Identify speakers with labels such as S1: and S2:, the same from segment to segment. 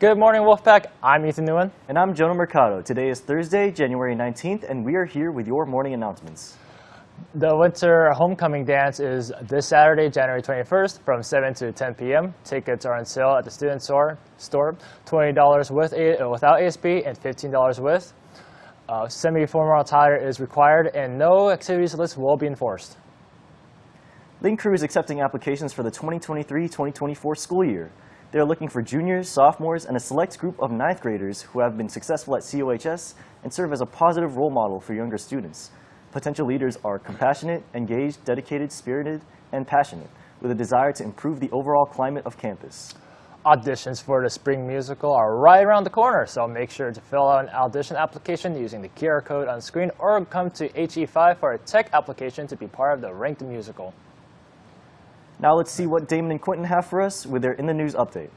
S1: Good morning, Wolfpack. I'm Ethan Nguyen.
S2: And I'm Jonah Mercado. Today is Thursday, January 19th, and we are here with your morning announcements.
S1: The winter homecoming dance is this Saturday, January 21st from 7 to 10 p.m. Tickets are on sale at the student store, store $20 with a, uh, without ASB and $15 with. Uh, Semi-formal attire is required and no activities list will be enforced.
S2: Link Crew is accepting applications for the 2023-2024 school year. They are looking for juniors, sophomores, and a select group of ninth graders who have been successful at COHS and serve as a positive role model for younger students. Potential leaders are compassionate, engaged, dedicated, spirited, and passionate, with a desire to improve the overall climate of campus.
S1: Auditions for the spring musical are right around the corner, so make sure to fill out an audition application using the QR code on screen or come to HE5 for a tech application to be part of the Ranked Musical.
S2: Now let's see what Damon and Quentin have for us with their In the News update.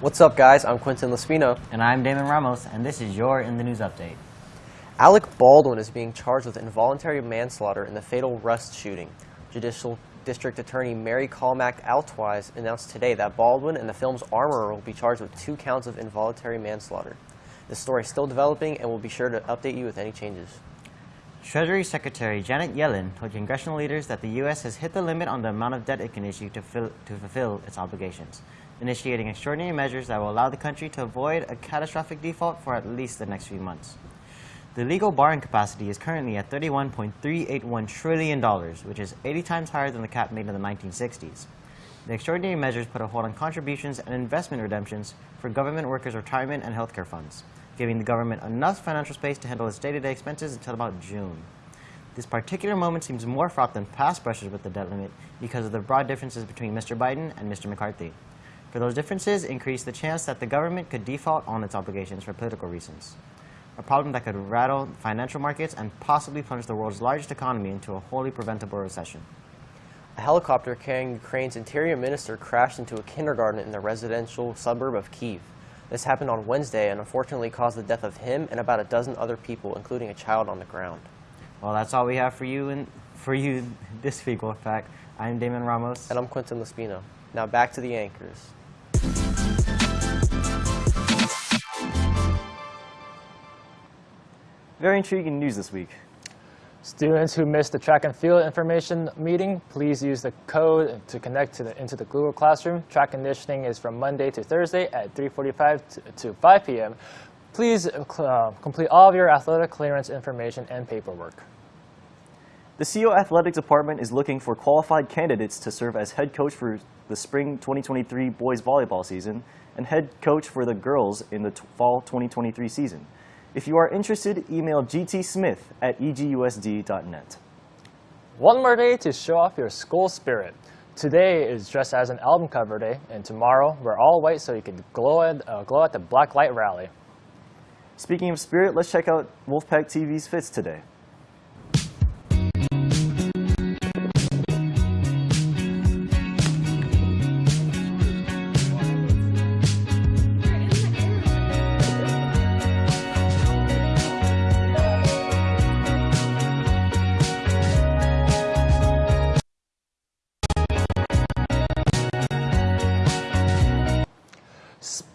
S3: What's up, guys? I'm Quentin Lespino.
S4: And I'm Damon Ramos, and this is your In the News Update.
S3: Alec Baldwin is being charged with involuntary manslaughter in the fatal Rust shooting. Judicial District Attorney Mary Carmack Altwies announced today that Baldwin and the film's armorer will be charged with two counts of involuntary manslaughter. The story is still developing, and we'll be sure to update you with any changes.
S4: Treasury Secretary Janet Yellen told congressional leaders that the U.S. has hit the limit on the amount of debt it can issue to, fill, to fulfill its obligations, initiating extraordinary measures that will allow the country to avoid a catastrophic default for at least the next few months. The legal borrowing capacity is currently at $31.381 trillion, which is 80 times higher than the cap made in the 1960s. The extraordinary measures put a hold on contributions and investment redemptions for government workers' retirement and healthcare funds, giving the government enough financial space to handle its day-to-day expenses until about June. This particular moment seems more fraught than past brushes with the debt limit because of the broad differences between Mr. Biden and Mr. McCarthy. For those differences increase the chance that the government could default on its obligations for political reasons a problem that could rattle financial markets and possibly plunge the world's largest economy into a wholly preventable recession.
S3: A helicopter carrying Ukraine's interior minister crashed into a kindergarten in the residential suburb of Kiev. This happened on Wednesday and unfortunately caused the death of him and about a dozen other people, including a child on the ground.
S4: Well, that's all we have for you and for you this week, Wolfpack. I'm Damon Ramos.
S3: And I'm Quentin Lespino. Now back to the anchors.
S2: Very intriguing news this week.
S1: Students who missed the track and field information meeting, please use the code to connect to the, into the Google Classroom. Track conditioning is from Monday to Thursday at 3.45 to, to 5 p.m. Please uh, complete all of your athletic clearance information and paperwork.
S2: The CO Athletics Department is looking for qualified candidates to serve as head coach for the spring 2023 boys volleyball season and head coach for the girls in the fall 2023 season. If you are interested, email gtsmith at egusd.net.
S1: One more day to show off your school spirit. Today is dressed as an album cover day, and tomorrow we're all white so you can glow at, uh, glow at the Black Light Rally.
S2: Speaking of spirit, let's check out Wolfpack TV's fits today.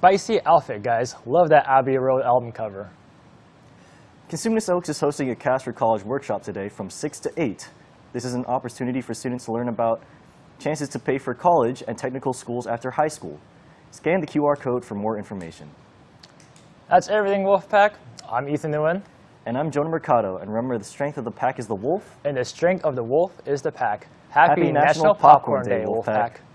S1: Spicy outfit, guys. Love that Abbey Road album cover.
S2: Cosumnes Oaks is hosting a Cash for College workshop today from 6 to 8. This is an opportunity for students to learn about chances to pay for college and technical schools after high school. Scan the QR code for more information.
S1: That's everything, Wolfpack. I'm Ethan Nguyen.
S2: And I'm Jonah Mercado. And remember, the strength of the pack is the wolf.
S1: And the strength of the wolf is the pack. Happy,
S2: Happy
S1: National,
S2: National
S1: Popcorn,
S2: Popcorn
S1: Day,
S2: Day,
S1: Wolfpack.
S2: Wolfpack.